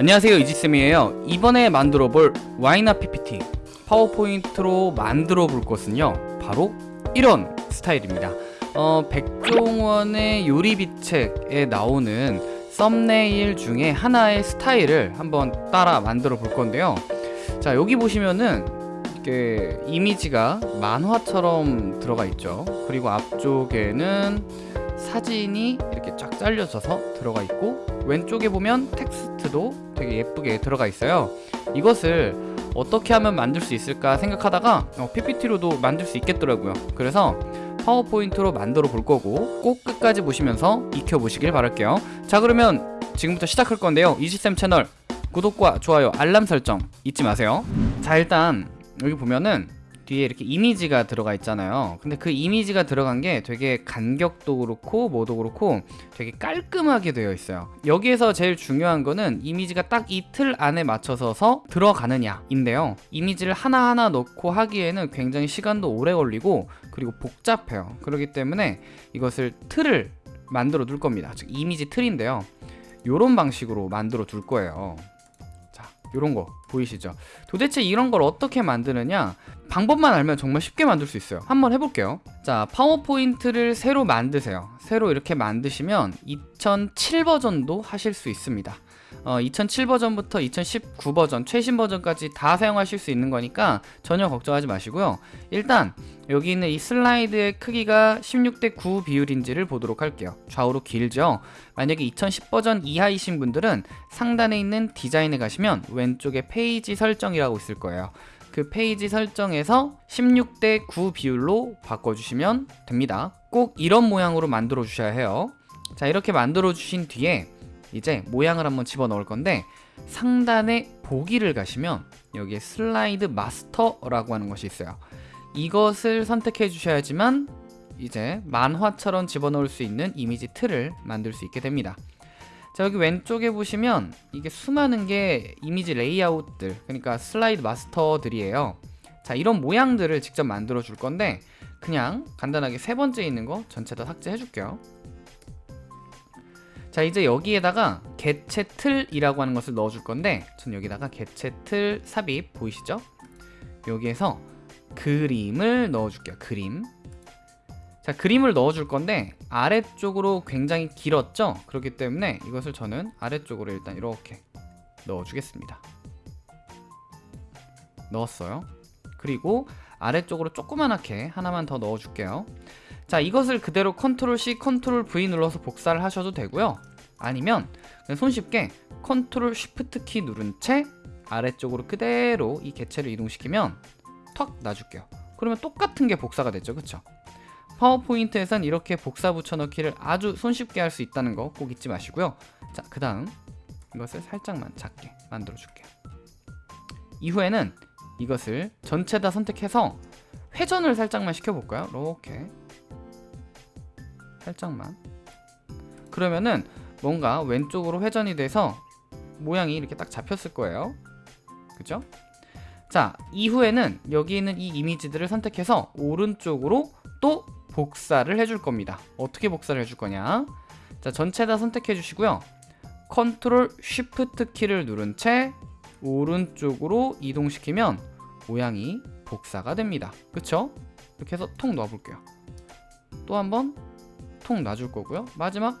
안녕하세요 이지쌤이에요. 이번에 만들어 볼 와이나 PPT 파워포인트로 만들어 볼 것은요 바로 이런 스타일입니다. 어, 백종원의 요리비책에 나오는 썸네일 중에 하나의 스타일을 한번 따라 만들어 볼 건데요. 자 여기 보시면은 이렇게 이미지가 만화처럼 들어가 있죠. 그리고 앞쪽에는 사진이 이렇게 쫙 잘려져서 들어가 있고 왼쪽에 보면 텍스트도 되게 예쁘게 들어가 있어요. 이것을 어떻게 하면 만들 수 있을까 생각하다가 어, PPT로도 만들 수 있겠더라고요. 그래서 파워포인트로 만들어 볼 거고 꼭 끝까지 보시면서 익혀 보시길 바랄게요. 자 그러면 지금부터 시작할 건데요. 이지쌤 채널 구독과 좋아요 알람 설정 잊지 마세요. 자 일단 여기 보면은 뒤에 이렇게 이미지가 들어가 있잖아요. 근데 그 이미지가 들어간 게 되게 간격도 그렇고 뭐도 그렇고 되게 깔끔하게 되어 있어요. 여기에서 제일 중요한 거는 이미지가 딱 이틀 안에 맞춰서 들어가느냐 인데요. 이미지를 하나하나 넣고 하기에는 굉장히 시간도 오래 걸리고 그리고 복잡해요. 그렇기 때문에 이것을 틀을 만들어 둘 겁니다. 즉 이미지 틀인데요. 요런 방식으로 만들어 둘 거예요. 자 요런 거 보이시죠? 도대체 이런 걸 어떻게 만드느냐 방법만 알면 정말 쉽게 만들 수 있어요. 한번 해볼게요. 자 파워포인트를 새로 만드세요. 새로 이렇게 만드시면 2007 버전도 하실 수 있습니다. 어, 2007 버전부터 2019 버전 최신 버전까지 다 사용하실 수 있는 거니까 전혀 걱정하지 마시고요. 일단 여기 있는 이 슬라이드의 크기가 16대 9 비율인지를 보도록 할게요. 좌우로 길죠? 만약에 2010 버전 이하이신 분들은 상단에 있는 디자인에 가시면 왼쪽에 페이지 설정이라고 있을 거예요 그 페이지 설정에서 16대 9 비율로 바꿔주시면 됩니다. 꼭 이런 모양으로 만들어 주셔야 해요. 자 이렇게 만들어 주신 뒤에 이제 모양을 한번 집어넣을 건데 상단에 보기를 가시면 여기에 슬라이드 마스터라고 하는 것이 있어요. 이것을 선택해 주셔야지만 이제 만화처럼 집어넣을 수 있는 이미지 틀을 만들 수 있게 됩니다 자 여기 왼쪽에 보시면 이게 수많은 게 이미지 레이아웃들 그러니까 슬라이드 마스터들이에요. 자 이런 모양들을 직접 만들어 줄 건데 그냥 간단하게 세 번째 있는 거 전체 다 삭제해 줄게요. 자 이제 여기에다가 개체 틀이라고 하는 것을 넣어 줄 건데 전 여기다가 개체 틀 삽입 보이시죠? 여기에서 그림을 넣어 줄게요 그림. 자 그림을 넣어 줄 건데 아래쪽으로 굉장히 길었죠? 그렇기 때문에 이것을 저는 아래쪽으로 일단 이렇게 넣어 주겠습니다. 넣었어요. 그리고 아래쪽으로 조그만하게 하나만 더 넣어 줄게요. 자 이것을 그대로 컨트롤 C 컨트롤 V 눌러서 복사를 하셔도 되고요. 아니면 손쉽게 컨트롤 쉬프트 키 누른 채 아래쪽으로 그대로 이 개체를 이동시키면 턱 놔줄게요. 그러면 똑같은 게 복사가 됐죠. 그쵸 파워포인트에선 이렇게 복사 붙여넣기를 아주 손쉽게 할 수 있다는 거 꼭 잊지 마시고요. 자 그 다음 이것을 살짝만 작게 만들어 줄게요. 이후에는 이것을 전체 다 선택해서 회전을 살짝만 시켜볼까요? 이렇게. 살짝만. 그러면은 뭔가 왼쪽으로 회전이 돼서 모양이 이렇게 딱 잡혔을 거예요. 그죠? 자 이후에는 여기 있는 이 이미지들을 선택해서 오른쪽으로 또 복사를 해줄 겁니다. 어떻게 복사를 해줄 거냐? 자 전체 다 선택해 주시고요. 컨트롤 쉬프트 키를 누른 채 오른쪽으로 이동시키면 모양이 복사가 됩니다. 그쵸? 이렇게 해서 통놔 볼게요. 또 한번 통 놔줄 거고요. 마지막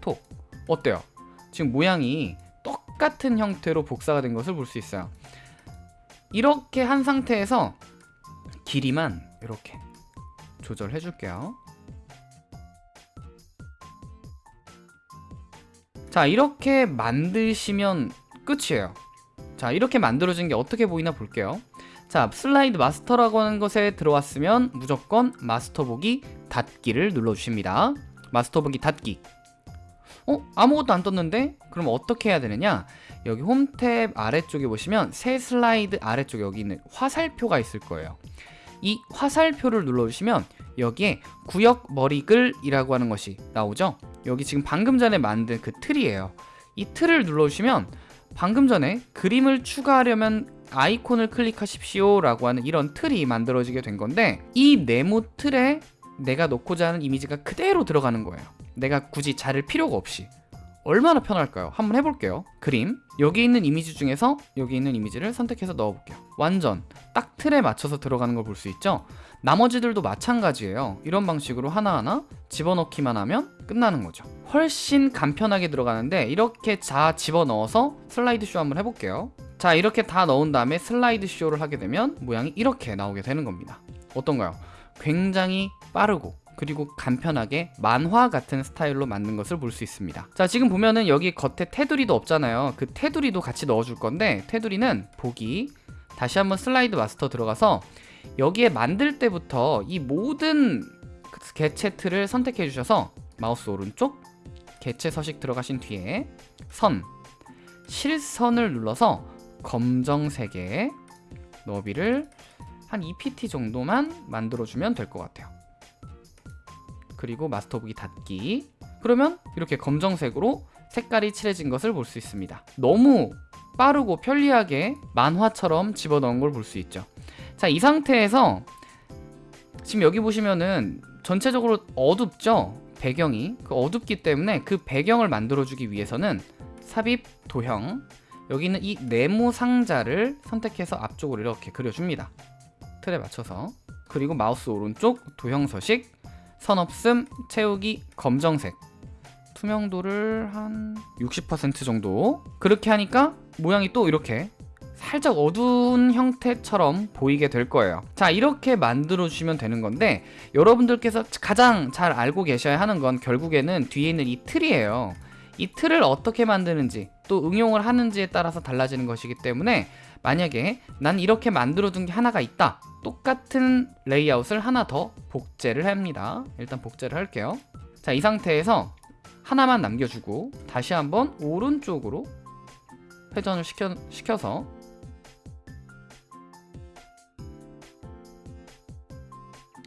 톡. 어때요? 지금 모양이 똑같은 형태로 복사가 된 것을 볼 수 있어요. 이렇게 한 상태에서 길이만 이렇게 조절해 줄게요. 자 이렇게 만드시면 끝이에요. 자 이렇게 만들어진 게 어떻게 보이나 볼게요. 자 슬라이드 마스터라고 하는 것에 들어왔으면 무조건 마스터 보기 닫기를 눌러주십니다. 마스터 보기 닫기. 어? 아무것도 안 떴는데? 그럼 어떻게 해야 되느냐? 여기 홈탭 아래쪽에 보시면 새 슬라이드 아래쪽에 여기 있는 화살표가 있을 거예요 이 화살표를 눌러주시면 여기에 구역 머리글이라고 하는 것이 나오죠? 여기 지금 방금 전에 만든 그 틀이에요. 이 틀을 눌러주시면 방금 전에 그림을 추가하려면 아이콘을 클릭하십시오 라고 하는 이런 틀이 만들어지게 된 건데 이 네모 틀에 내가 넣고자 하는 이미지가 그대로 들어가는 거예요. 내가 굳이 자를 필요가 없이 얼마나 편할까요? 한번 해볼게요. 그림. 여기 있는 이미지 중에서 여기 있는 이미지를 선택해서 넣어볼게요. 완전. 딱 틀에 맞춰서 들어가는 걸 볼 수 있죠? 나머지들도 마찬가지예요. 이런 방식으로 하나하나 집어넣기만 하면 끝나는 거죠. 훨씬 간편하게 들어가는데 이렇게 다 집어넣어서 슬라이드 쇼 한번 해볼게요. 자 이렇게 다 넣은 다음에 슬라이드 쇼를 하게 되면 모양이 이렇게 나오게 되는 겁니다. 어떤가요? 굉장히 빠르고 그리고 간편하게 만화 같은 스타일로 만든 것을 볼 수 있습니다. 자 지금 보면은 여기 겉에 테두리도 없잖아요. 그 테두리도 같이 넣어줄 건데 테두리는 보기. 다시 한번 슬라이드 마스터 들어가서 여기에 만들 때부터 이 모든 그 개체 틀을 선택해 주셔서 마우스 오른쪽 개체 서식 들어가신 뒤에 선 실선을 눌러서 검정색의 너비를 한 2pt 정도만 만들어주면 될 것 같아요 그리고 마스터 보기 닫기. 그러면 이렇게 검정색으로 색깔이 칠해진 것을 볼 수 있습니다. 너무 빠르고 편리하게 만화처럼 집어넣은 걸 볼 수 있죠. 자 이 상태에서 지금 여기 보시면은 전체적으로 어둡죠? 배경이. 그 어둡기 때문에 그 배경을 만들어주기 위해서는 삽입 도형. 여기 있는 이 네모 상자를 선택해서 앞쪽으로 이렇게 그려줍니다. 틀에 맞춰서. 그리고 마우스 오른쪽 도형 서식 선 없음 채우기 검정색. 투명도를 한 60% 정도. 그렇게 하니까 모양이 또 이렇게 살짝 어두운 형태처럼 보이게 될 거예요. 자 이렇게 만들어 주시면 되는 건데 여러분들께서 가장 잘 알고 계셔야 하는 건 결국에는 뒤에 있는 이 틀이에요. 이 틀을 어떻게 만드는지 또 응용을 하는지에 따라서 달라지는 것이기 때문에 만약에 난 이렇게 만들어 둔 게 하나가 있다. 똑같은 레이아웃을 하나 더 복제를 합니다. 일단 복제를 할게요. 자 이 상태에서 하나만 남겨주고 다시 한번 오른쪽으로 회전을 시켜, 시켜서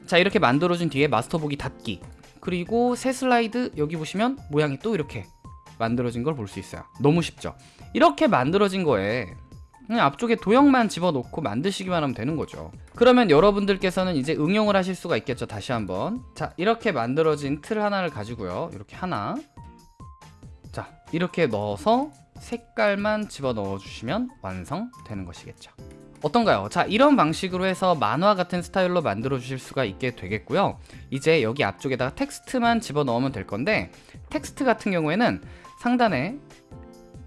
자 이렇게 만들어준 뒤에 마스터 보기 닫기. 그리고 새 슬라이드 여기 보시면 모양이 또 이렇게 만들어진 걸 볼 수 있어요. 너무 쉽죠? 이렇게 만들어진 거에 그냥 앞쪽에 도형만 집어넣고 만드시기만 하면 되는 거죠. 그러면 여러분들께서는 이제 응용을 하실 수가 있겠죠. 다시 한번. 자 이렇게 만들어진 틀 하나를 가지고요. 이렇게 하나. 자 이렇게 넣어서 색깔만 집어넣어 주시면 완성되는 것이겠죠. 어떤가요? 자 이런 방식으로 해서 만화 같은 스타일로 만들어 주실 수가 있게 되겠고요. 이제 여기 앞쪽에다가 텍스트만 집어넣으면 될 건데 텍스트 같은 경우에는 상단에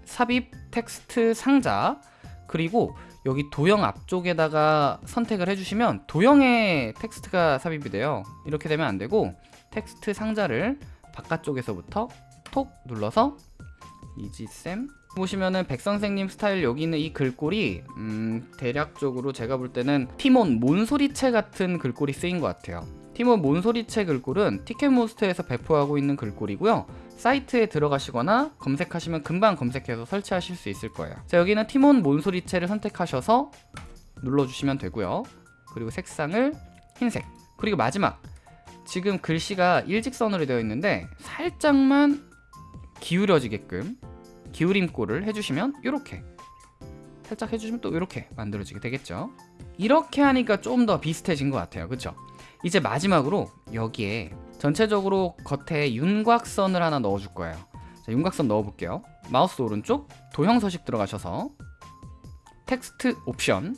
삽입 텍스트 상자 그리고 여기 도형 앞쪽에다가 선택을 해주시면 도형의 텍스트가 삽입이 돼요. 이렇게 되면 안되고 텍스트 상자를 바깥쪽에서부터 톡 눌러서 이지쌤. 보시면은 백선생님 스타일 여기 있는 이 글꼴이 음, 대략적으로 제가 볼 때는 티몬 몬소리체 같은 글꼴이 쓰인 것 같아요 티몬 몬소리체 글꼴은 티켓몬스터에서 배포하고 있는 글꼴이고요. 사이트에 들어가시거나 검색하시면 금방 검색해서 설치하실 수 있을 거예요. 자 여기는 티몬 몬소리체를 선택하셔서 눌러주시면 되고요. 그리고 색상을 흰색. 그리고 마지막. 지금 글씨가 일직선으로 되어 있는데 살짝만 기울여지게끔 기울임꼴을 해주시면 이렇게. 살짝 해주시면 또 이렇게 만들어지게 되겠죠. 이렇게 하니까 좀 더 비슷해진 것 같아요. 그쵸? 이제 마지막으로 여기에 전체적으로 겉에 윤곽선을 하나 넣어줄 거예요. 자, 윤곽선 넣어볼게요. 마우스 오른쪽 도형 서식 들어가셔서 텍스트 옵션.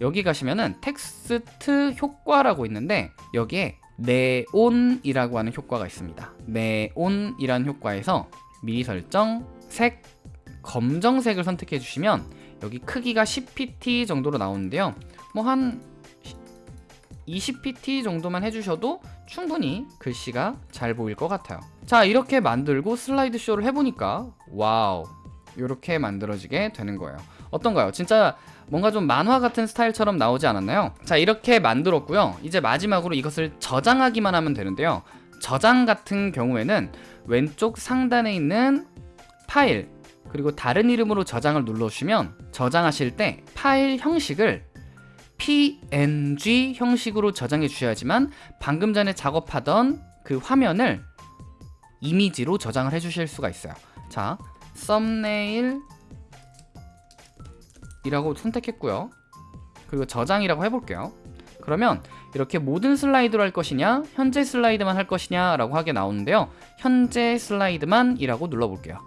여기 가시면은 텍스트 효과라고 있는데 여기에 네온이라고 하는 효과가 있습니다. 네온이라는 효과에서 미리 설정 색 검정색을 선택해 주시면 여기 크기가 10pt 정도로 나오는데요. 뭐 한 20pt 정도만 해주셔도 충분히 글씨가 잘 보일 것 같아요 자 이렇게 만들고 슬라이드 쇼를 해보니까 와우 이렇게 만들어지게 되는 거예요 어떤가요? 진짜 뭔가 좀 만화 같은 스타일처럼 나오지 않았나요? 자 이렇게 만들었고요 이제 마지막으로 이것을 저장하기만 하면 되는데요 저장 같은 경우에는 왼쪽 상단에 있는 파일 그리고 다른 이름으로 저장을 눌러주시면 저장하실 때 파일 형식을 png 형식으로 저장해 주셔야지만 방금 전에 작업하던 그 화면을 이미지로 저장을 해 주실 수가 있어요. 자 썸네일 이라고 선택했고요. 그리고 저장이라고 해볼게요. 그러면 이렇게 모든 슬라이드로 할 것이냐 현재 슬라이드만 할 것이냐 라고 하게 나오는데요. 현재 슬라이드만 이라고 눌러볼게요.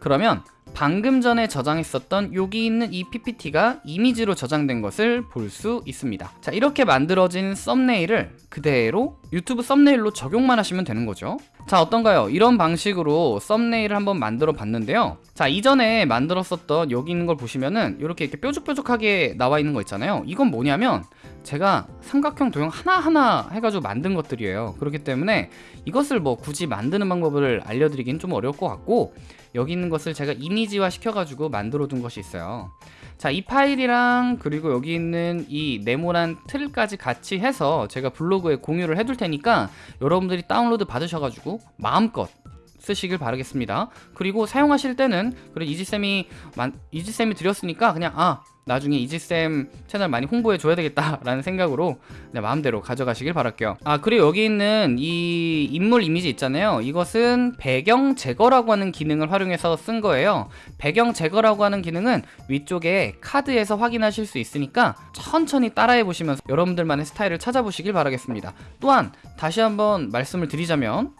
그러면 방금 전에 저장했었던 여기 있는 이 PPT가 이미지로 저장된 것을 볼 수 있습니다. 자 이렇게 만들어진 썸네일을 그대로 유튜브 썸네일로 적용만 하시면 되는 거죠. 자 어떤가요? 이런 방식으로 썸네일을 한번 만들어 봤는데요. 자 이전에 만들었었던 여기 있는 걸 보시면은 이렇게 이렇게 뾰족뾰족하게 나와 있는 거 있잖아요. 이건 뭐냐면 제가 삼각형 도형 하나하나 해가지고 만든 것들이에요. 그렇기 때문에 이것을 뭐 굳이 만드는 방법을 알려드리긴 좀 어려울 것 같고 여기 있는 것을 제가 이미지화 시켜가지고 만들어 둔 것이 있어요. 자 이 파일이랑 그리고 여기 있는 이 네모난 틀까지 같이 해서 제가 블로그에 공유를 해둘 테니까 여러분들이 다운로드 받으셔가지고 마음껏 쓰시길 바라겠습니다. 그리고 사용하실 때는 그래 이지쌤이 만- 이지쌤이 드렸으니까 그냥 아 나중에 이지쌤 채널 많이 홍보해 줘야 되겠다 라는 생각으로 네, 마음대로 가져가시길 바랄게요. 아 그리고 여기 있는 이 인물 이미지 있잖아요. 이것은 배경 제거라고 하는 기능을 활용해서 쓴 거예요. 배경 제거라고 하는 기능은 위쪽에 카드에서 확인하실 수 있으니까 천천히 따라해 보시면서 여러분들만의 스타일을 찾아보시길 바라겠습니다. 또한 다시 한번 말씀을 드리자면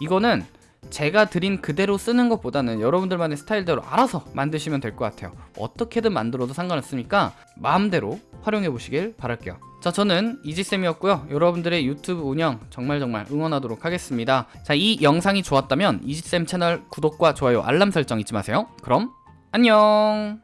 이거는 제가 드린 그대로 쓰는 것보다는 여러분들만의 스타일대로 알아서 만드시면 될 것 같아요. 어떻게든 만들어도 상관없으니까 마음대로 활용해 보시길 바랄게요. 자 저는 이지쌤이었고요. 여러분들의 유튜브 운영 정말 정말 응원하도록 하겠습니다. 자이 영상이 좋았다면 이지쌤 채널 구독과 좋아요 알람 설정 잊지 마세요. 그럼 안녕